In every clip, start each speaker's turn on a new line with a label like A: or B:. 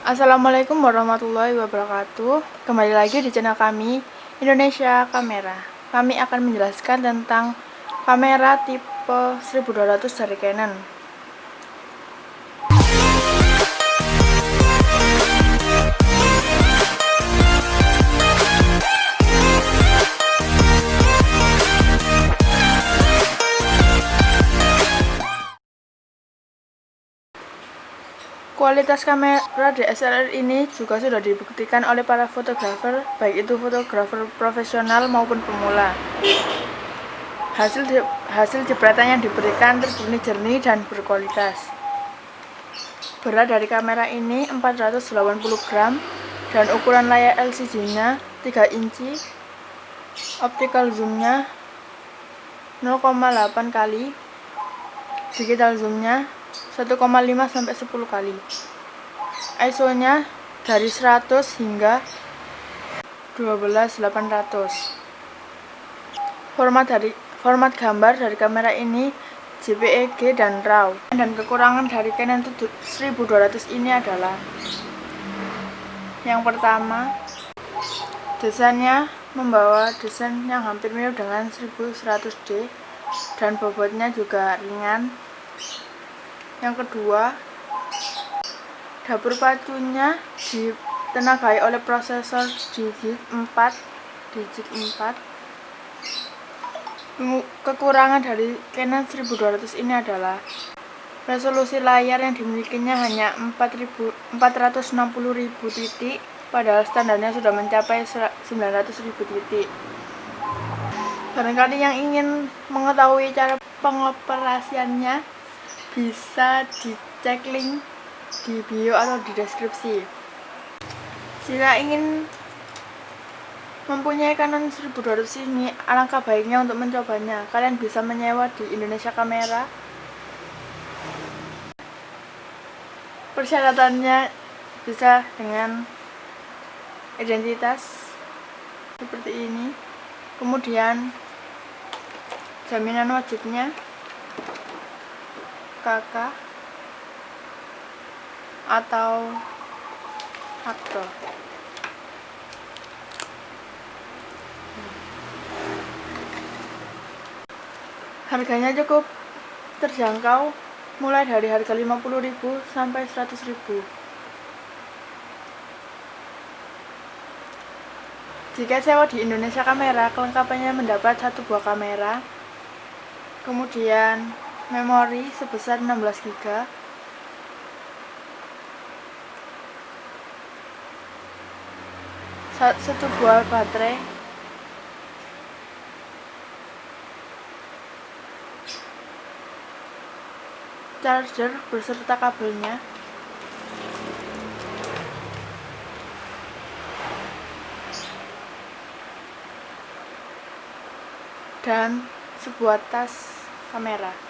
A: Assalamualaikum warahmatullahi wabarakatuh. Kembali lagi di channel kami Indonesia Kamera. Kami akan menjelaskan tentang kamera tipe 1200 dari Canon Kualitas kamera DSLR ini juga sudah dibuktikan oleh para fotografer, baik itu fotografer profesional maupun pemula. Hasil hasil jepretan yang diberikan terbunyi jernih dan berkualitas. Berat dari kamera ini 480 gram dan ukuran layar LCD-nya 3 inci. Optical zoom-nya 0,8 kali. Digital zoom-nya 1,5 sampai 10 kali. ISO-nya dari 100 hingga 12800. Format dari format gambar dari kamera ini JPEG dan RAW. Dan kekurangan dari Canon 1200 ini adalah yang pertama, desainnya membawa desain yang hampir mirip dengan 1100D dan bobotnya juga ringan yang kedua dapur pacunya ditenagai oleh prosesor digit 4 digit 4 kekurangan dari Canon 1200 ini adalah resolusi layar yang dimilikinya hanya 4.000 460.000 titik padahal standarnya sudah mencapai 900.000 titik. Barangkali yang ingin mengetahui cara pengoperasiannya bisa dicek link di bio atau di deskripsi. Jika ingin mempunyai Canon 1200 ini alangkah baiknya untuk mencobanya. Kalian bisa menyewa di Indonesia Kamera. Persyaratannya bisa dengan identitas seperti ini. Kemudian jaminan wajibnya kakak atau aktor? Harganya cukup terjangkau mulai dari harga 50.000 sampai 100.000 jika sewa di Indonesia Kamera kelengkapannya mendapat satu buah kamera kemudian memori sebesar 16 GB satu buah baterai. Charger beserta kabelnya. Dan sebuah tas kamera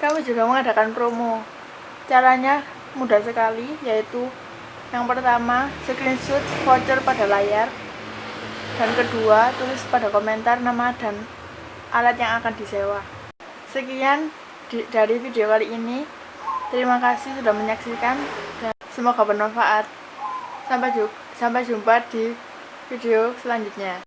A: kami juga mengadakan promo. Caranya mudah sekali yaitu yang pertama screenshot voucher pada layar dan kedua tulis pada komentar nama dan alat yang akan disewa. Sekian di, dari video kali ini. Terima kasih sudah menyaksikan dan semoga bermanfaat. Sampai, sampai jumpa di video selanjutnya